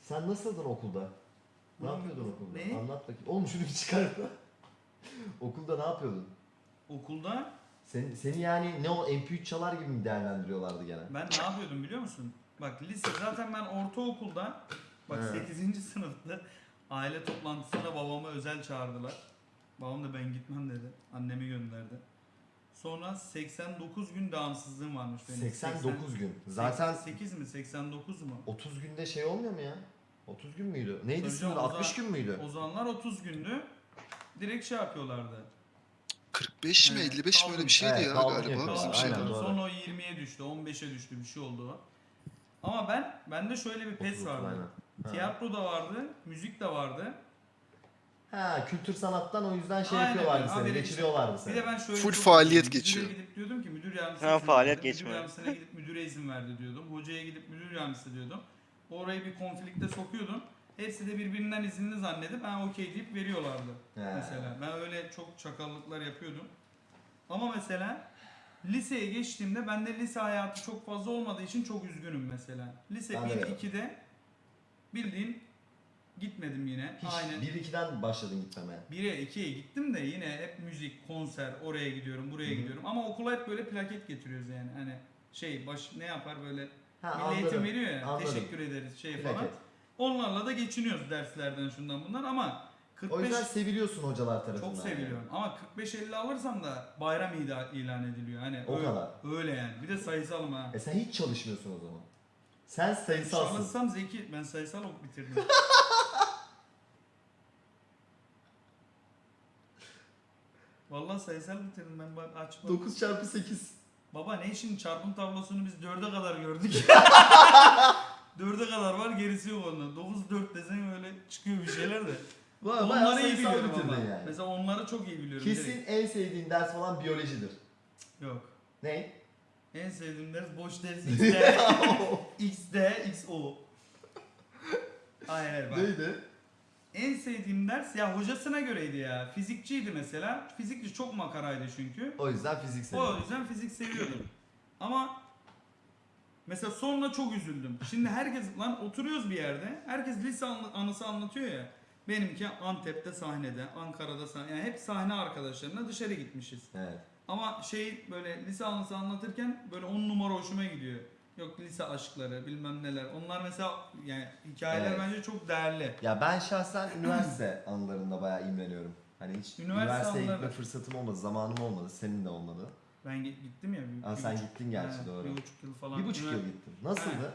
Sen nasıldın okulda? Ne yapıyordun okulda? Ne? Anlat bakayım. Oğlum şunu bir çıkar da. okulda ne yapıyordun? Okulda Seni, seni yani ne o MP3 çalar gibi mi değerlendiriyorlardı gene? ben ne yapıyordum biliyor musun? Bak lise zaten ben ortaokulda bak He. 8. sınıfta aile toplantısına babamı özel çağırdılar. Babam da ben gitmem dedi. Annemi. Sonra 89 gün devamsızlığım varmış benim. 89 gün. Zaten 8 mi 89 mu? 30 günde şey olmuyor mu ya? 30 gün müydü? Neydi Tabii sınır? canım, o 60 zaman- gün müydü? O zamanlar 30 gündü. Direkt şey yapıyorlardı. 45 mi Evet, 55 mi öyle bir şeydi Evet, ya kaldım galiba yapıyorlar. bizim Aynen, şeyde. Aynen. doğru. Sonra o 20'ye düştü, 15'e düştü bir şey oldu o. Ama ben bende şöyle bir pes 30, vardı. aynen. Ha. Tiyatro da vardı, müzik de vardı. Ha kültür sanattan o yüzden şey Aynen yapıyorlardı seni, Haberi- geçiriyorlardı Bir seni. de ben şöyle Full çok faaliyet müdüre geçiyor. gidip diyordum ki müdür yardımcısı. Ha, faaliyet geçme. Müdür yardımcısına gidip müdüre izin verdi diyordum. Hocaya gidip müdür yardımcısı diyordum. Orayı bir konflikte sokuyordum. Hepsi de birbirinden izinli zannedip ben okey deyip veriyorlardı. He. Mesela ben öyle çok çakallıklar yapıyordum. Ama mesela liseye geçtiğimde bende lise hayatı çok fazla olmadığı için çok üzgünüm mesela. Lise Ben de 1 öyle. 2'de bildiğin gitmedim yine. Hiç Aynen. 1-2'den başladın gitmemeye. 1'e 2'ye gittim de yine hep müzik, konser, oraya gidiyorum, buraya Hı hı. gidiyorum. Ama okula hep böyle plaket getiriyoruz yani. Hani şey baş ne yapar böyle Ha milli eğitim veriyor ya. Anladım. Teşekkür ederiz şey falan. Plaket. Onlarla da geçiniyoruz derslerden şundan bundan ama 45 O yüzden seviliyorsun hocalar tarafından. çok yani. seviliyorum. Ama 45-50 alırsam da bayram ilan ediliyor. Hani O öyle, kadar. öyle yani. Bir de sayısalım ha. E sen hiç çalışmıyorsun o zaman. Sen sayısalsın. Çalışsam zeki. Ben sayısal ok bitirdim. Vallahi sayısal bitirdim ben bak açmadım. 9 çarpı 8. Baba ne işin çarpım tablosunu biz dörde kadar gördük. dörde kadar var gerisi yok ondan. 9 4 desen öyle çıkıyor bir şeyler de. Bayağı Onları iyi sayısal biliyorum bitirdin ama. yani. Mesela onları çok iyi biliyorum. Kesin direkt. en sevdiğin ders falan biyolojidir. Yok. Ne? En sevdiğim ders boş ders XD. XD, XO. Hayır bak. Neydi? En sevdiğim ders ya hocasına göreydi ya. Fizikçiydi mesela. Fizikçi çok makaraydı çünkü. O yüzden fizik O seviyorum. yüzden fizik seviyordum. Ama mesela sonra çok üzüldüm. Şimdi herkes lan oturuyoruz bir yerde. Herkes lise anı- anısı anlatıyor ya. Benimki Antep'te sahnede, Ankara'da sahne. Yani hep sahne arkadaşlarına dışarı gitmişiz. Evet. Ama şey böyle lise anısı anlatırken böyle on numara hoşuma gidiyor. Yok lise aşkları bilmem neler. Onlar mesela yani hikayeler Evet. bence çok değerli. Ya ben şahsen üniversite anılarında bayağı imreniyorum. Hani hiç Üniversite üniversiteye gitme anıları- fırsatım olmadı, zamanım olmadı, senin de olmadı. Ben gi- gittim ya. Bir, Aa, bir sen buçuk- gittin gerçi Ha, doğru. Bir buçuk yıl falan. Bir buçuk Ünivers- yıl gittim. Nasıldı?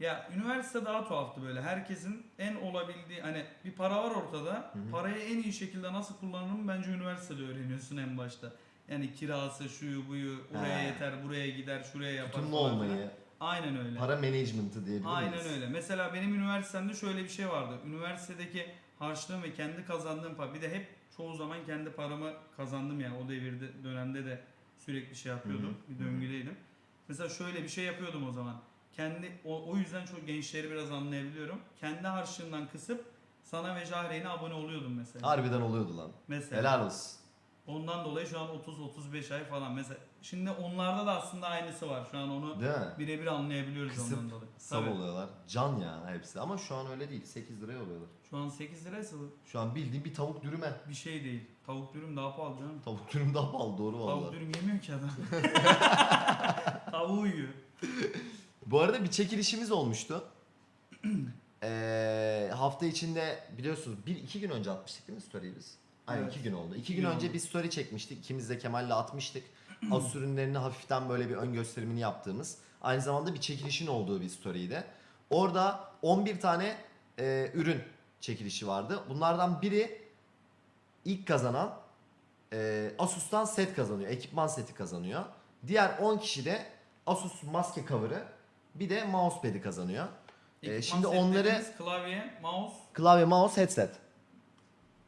Ya üniversite daha tuhaftı böyle. Herkesin en olabildiği hani bir para var ortada. Hı hı. Parayı en iyi şekilde nasıl kullanırım bence üniversitede öğreniyorsun en başta. Yani kirası, şuyu, buyu, oraya Ha. yeter, buraya gider, şuraya yapar Tutumlu falan filan. olmayı, Aynen öyle. para management'ı diyebilir Aynen miyiz? öyle. Mesela benim üniversitemde şöyle bir şey vardı. Üniversitedeki harçlığım ve kendi kazandığım para. Bir de hep çoğu zaman kendi paramı kazandım ya. O devirde dönemde de sürekli şey yapıyordum. Hı hı. Bir döngüdeydim. Mesela şöyle bir şey yapıyordum o zaman. Kendi o, o yüzden çok gençleri biraz anlayabiliyorum. Kendi harçlığından kısıp sana ve Jahreyn'e abone oluyordum mesela. Harbiden oluyordu lan. Mesela. Helal olsun. Ondan dolayı şu an 30-35 ay falan. Mesela şimdi onlarda da aslında aynısı var. Şu an onu Değil mi? birebir anlayabiliyoruz Kısıp ondan dolayı. Sab Tabii. oluyorlar. Can ya hepsi. Ama şu an öyle değil. 8 liraya oluyorlar. Şu an 8 liraysa Şu an bildiğin bir tavuk dürüme. bir şey değil. Tavuk dürüm daha pahalı canım. Tavuk dürüm daha pahalı doğru Tavuk dürüm yemiyor ki adam. Tavuğu yiyor. Bu arada bir çekilişimiz olmuştu. Ee, hafta içinde biliyorsunuz bir iki gün önce atmıştık değil mi story'i biz? Aynen Evet. iki gün oldu. İki gün gün önce bir story çekmiştik. İkimiz de Kemal'le atmıştık. Az ürünlerini hafiften böyle bir ön gösterimini yaptığımız. Aynı zamanda bir çekilişin olduğu bir story'ydi. Orada 11 tane e, ürün çekilişi vardı. Bunlardan biri ilk kazanan e, Asus'tan set kazanıyor. Ekipman seti kazanıyor. Diğer 10 kişi de Asus maske cover'ı bir de mousepad'i kazanıyor. Ee, Ekipman şimdi onları- klavye, mouse, Klavye, mouse, headset.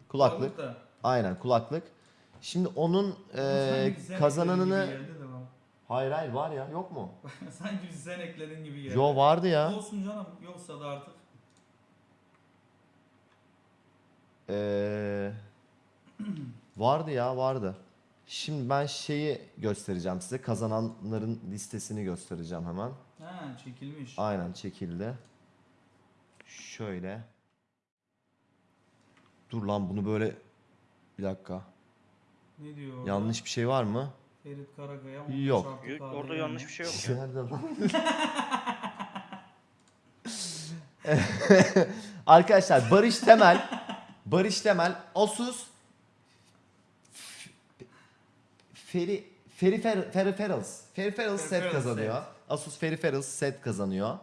Kulaklık. kulaklık. Aynen kulaklık. Şimdi onun e, Sanki sen kazananını... ekledin gibi geldi de bana. Hayır hayır var ya yok mu? Sanki sen ekledin gibi geldi. Yo vardı ya. Olsun canım. Yoksa da artık. Ee, vardı ya vardı. Şimdi ben şeyi göstereceğim size. Kazananların listesini göstereceğim hemen. Ha çekilmiş. Aynen çekildi. şöyle. Dur lan bunu böyle bir dakika. Ne diyor orada? Yanlış bir şey var mı? Ferit Karakaya. Yok. 15 artı Yok, Orada yani. yanlış bir şey yok ya. Nerede lan? Arkadaşlar Barış Temel Barış Temel Asus Feri Feri Peripherals Peripherals set Peripherals kazanıyor. set. Asus Peripherals set kazanıyor.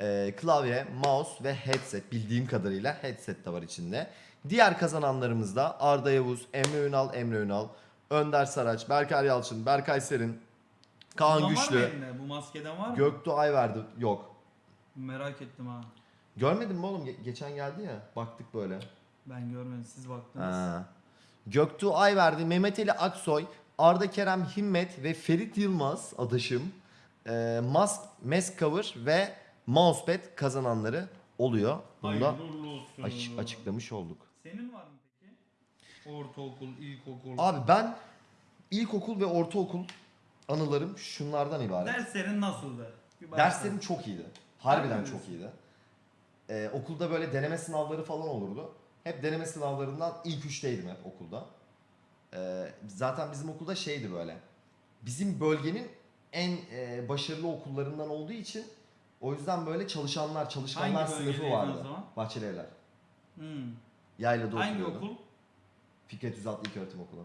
Ee, klavye, mouse ve headset bildiğim kadarıyla headset de var içinde. Diğer kazananlarımız da Arda Yavuz, Emre Ünal, Emre Ünal, Önder Saraç, Berkay Yalçın, Berkay Serin, Kaan Bundan var mı Güçlü, elinde? Bu maskeden var mı? Göktuğ Ayverdi yok. Merak ettim ha. Görmedin mi oğlum? Ge- geçen geldi ya. Baktık böyle. Ben görmedim. Siz baktınız. Ha. Göktuğ Ayverdi, Mehmet Ali Aksoy, Arda Kerem Himmet ve Ferit Yılmaz adaşım. E, mask, mask cover ve mousepad kazananları oluyor. Bunu da Hayırlı uğurlu olsun. aç- açıklamış olduk. Senin var mı peki? Ortaokul, ilkokul. Abi ben ilkokul ve ortaokul anılarım şunlardan ibaret. Derslerin nasıldı? Bir başla. Derslerim çok iyiydi. Harbiden Harbi çok misin? iyiydi. Ee, okulda böyle deneme sınavları falan olurdu. Hep deneme sınavlarından ilk üçteydim hep okulda. Ee, zaten bizim okulda şeydi böyle. Bizim bölgenin en e, başarılı okullarından olduğu için o yüzden böyle çalışanlar, çalışkanlar Hangi sınıfı bölgedeydin vardı. o zaman? Bahçeli Evler. Hmm. Yaylada Hangi oturuyordum. okul? Fikret Üzatlı İlköğretim Okulu.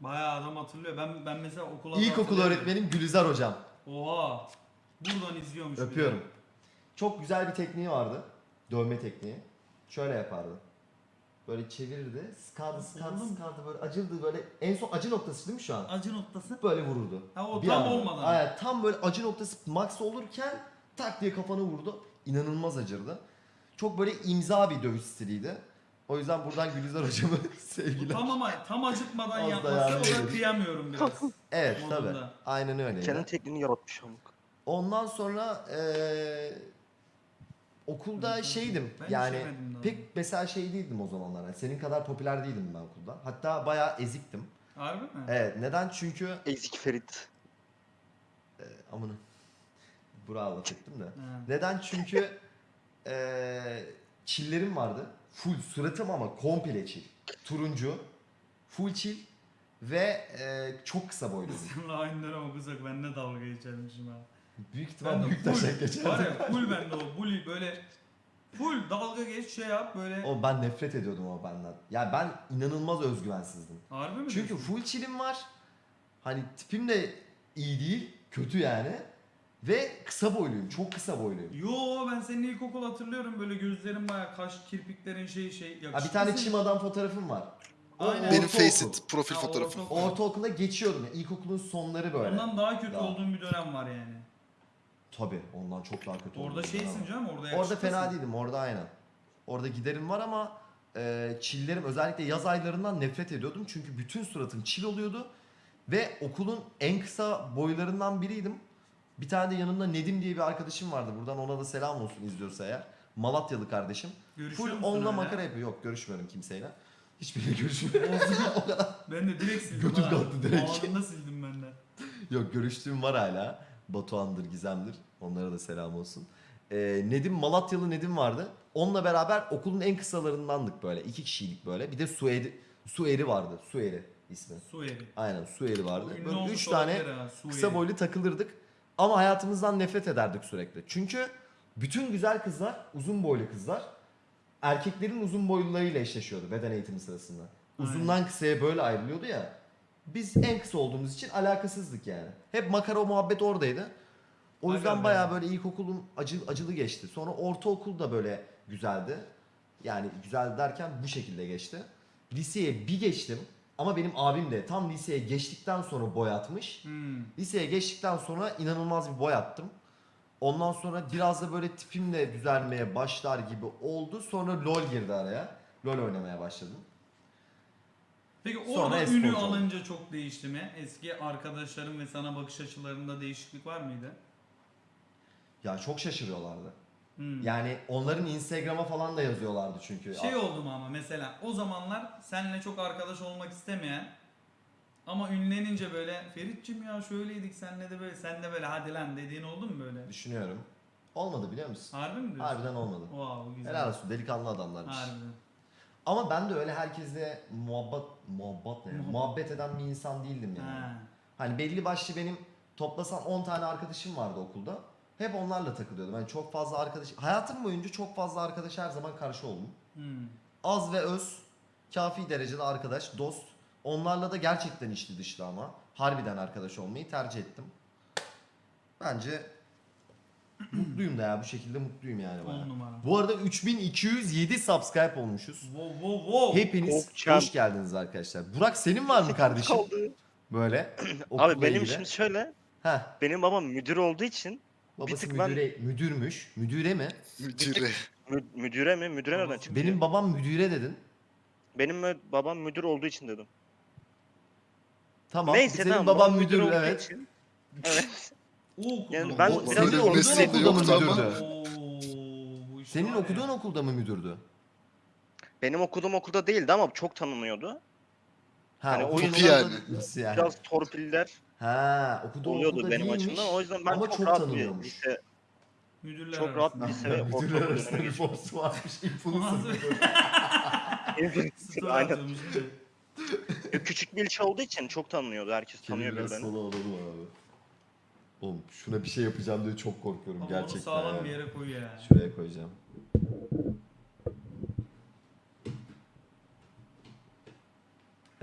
Bayağı adam hatırlıyor. Ben ben mesela okula İlkokul hatırlıyorum. öğretmenim Gülizar hocam. Oha. Buradan izliyormuş. Öpüyorum. Çok güzel bir tekniği vardı. Dövme tekniği. Şöyle yapardı. Böyle çevirirdi. Sıkardı, sıkardı, Oğlum. sıkardı böyle acırdı böyle. En son acı noktası değil mi şu an? Acı noktası. Böyle vururdu. Ha o Bir tam anda. olmadan. Aynen tam böyle acı noktası max olurken tak diye kafanı vurdu. İnanılmaz acırdı. Çok böyle imza bir dövüş stiliydi. O yüzden buradan Gülizar hocamı sevgiler. Tam ama tam acıtmadan Az da yapması yardım o da ederiz. kıyamıyorum biraz. Evet modunda. tabi. Aynen öyle. Kendi tekniğini yaratmış amık. Ondan sonra eee, okulda Ben- şeydim ben yani işemedim daha. pek mesela şey değildim o zamanlar. Yani senin kadar popüler değildim ben okulda. Hatta bayağı eziktim. Harbi mi? Evet neden? Çünkü Ezik Ferit. amına Bravo laf ettim de. Ha. Neden? Çünkü eee çillerim vardı. Full suratım ama komple çil. Turuncu. Full çil ve eee, çok kısa boyluyum. Seninle aynı dönem okusak ben ne dalga geçermişim ha. Büyük ihtimal büyük full, taşak var geçerdim. ya full bende o bully böyle full dalga geç şey yap böyle. O ben nefret ediyordum o benden. Ya ben inanılmaz özgüvensizdim. Harbi mi? Çünkü diyorsun? full çilim var. Hani tipim de iyi değil. Kötü yani. Ve kısa boyluyum. Çok kısa boyluyum. Yo ben senin ilkokul hatırlıyorum böyle gözlerin baya kaş kirpiklerin şey şey. Ha, bir tane çim adam fotoğrafım var. O Aynen. Benim ortaokul. Faceit profil Ha, fotoğrafım. ortaokul. Ortaokulda geçiyordum. ya. İlkokulun sonları böyle. Ondan daha kötü Daha. olduğun bir dönem var yani. Tabii ondan çok daha kötü Orada şeysin canım orada Orada yakışıklısın. fena değildim. Orada aynen. Orada giderim var ama e, çillerim özellikle yaz aylarından nefret ediyordum. Çünkü bütün suratım çil oluyordu. Ve okulun en kısa boylarından biriydim. Bir tane de yanımda Nedim diye bir arkadaşım vardı. Buradan ona da selam olsun izliyorsa eğer. Malatyalı kardeşim. Görüşüyor Full musun onunla hala? makara yapıyor. Yok görüşmüyorum kimseyle. Hiçbiriyle görüşmüyorum. o kadar. Ben de direkt sildim Götüm ha. kalktı direkt. Anında sildim ben de. Yok görüştüğüm var hala. Batuhan'dır, Gizem'dir. Onlara da selam olsun. Ee, Nedim, Malatyalı Nedim vardı. Onunla beraber okulun en kısalarındandık böyle. iki kişiydik böyle. Bir de Sueri, Sueri vardı. Sueri ismi. Su eri. Aynen Sueri vardı. Ünlü Böyle olmuş üç tane olabilir ha, kısa boylu takılırdık. Ama hayatımızdan nefret ederdik sürekli. Çünkü bütün güzel kızlar, uzun boylu kızlar erkeklerin uzun boylularıyla eşleşiyordu beden eğitimi sırasında. Uzundan kısaya böyle ayrılıyordu ya. Biz en kısa olduğumuz için alakasızdık yani. Hep makara muhabbet oradaydı. O yüzden be. bayağı böyle ilkokulum acı, acılı geçti. Sonra ortaokul da böyle güzeldi. Yani güzel derken bu şekilde geçti. Liseye bir geçtim. Ama benim abim de tam liseye geçtikten sonra boy atmış. Hmm. Liseye geçtikten sonra inanılmaz bir boy attım. Ondan sonra biraz da böyle tipim de düzelmeye başlar gibi oldu. Sonra LoL girdi araya. LoL oynamaya başladım. Peki Sonra orada e-sporcu ünü alınca çok değişti mi? Eski arkadaşların ve sana bakış açılarında değişiklik var mıydı? Ya çok şaşırıyorlardı. Hmm. Yani onların Instagram'a falan da yazıyorlardı çünkü. Şey oldu mu ama mesela o zamanlar seninle çok arkadaş olmak istemeyen ama ünlenince böyle Feritçim ya şöyleydik senle de böyle sen de böyle hadi lan dediğin oldu mu böyle? Düşünüyorum. Olmadı biliyor musun? Harbi mi diyorsun? Harbiden olmadı. Wow güzel. Helal olsun delikanlı adamlarmış. Harbiden. Ama ben de öyle herkesle muhabbet muhabbet ne? Muhabbet. muhabbet eden bir insan değildim yani. Ha. Hani belli başlı benim toplasan 10 tane arkadaşım vardı okulda. Hep onlarla takılıyordum. Yani çok fazla arkadaş hayatım boyunca çok fazla arkadaş her zaman karşı oldum. Hmm. Az ve öz kafi derecede arkadaş, dost. Onlarla da gerçekten içli dışlı ama harbiden arkadaş olmayı tercih ettim. Bence mutluyum da ya bu şekilde mutluyum yani bayağı. Bu arada 3207 subscribe olmuşuz. Wow wow wow. Hepiniz Okçam. hoş geldiniz arkadaşlar. Burak senin var mı kardeşim? Kaldı. Böyle. Abi benim ilgili. şimdi şöyle. Heh, Benim babam müdür olduğu için babası tık ben- müdüre, müdürmüş. Müdüre mi? Müdüre. mü- müdüre mi? Müdüre nereden çıktı? Benim babam müdüre dedin. Benim mü- babam müdür olduğu için dedim. Tamam. Neyse senin tamam. baban babam müdür olduğu evet. için- Evet. O okulda Yani mı? ben O- biraz senin okuduğun okulda mı yoktu ama. müdürdü? Oo, bu iş Senin var ya. okuduğun okulda mı müdürdü? Benim okuduğum okulda değildi ama çok tanınıyordu. Ha, Hani o okuduğun yüzden- okulda- Nasıl yani? Biraz torpiller Ha, okuduğu oluyordu okulda benim değilmiş. açımdan. O yüzden ben ama çok, çok rahat tanınıyormuş. bir lise, Müdürler çok rahat bir lise ve Müdürler ortaokul arasında dönemi bir geçirdim. forsu varmış. Influencer. Story Aynen. değil mi? Küçük bir ilçe olduğu için çok tanınıyordu. Herkes tanıyor biraz birbirini. sola alalım abi. Oğlum şuna bir şey yapacağım diye çok korkuyorum Ama onu gerçekten. sağlam ya. bir yere koy ya. Şuraya koyacağım.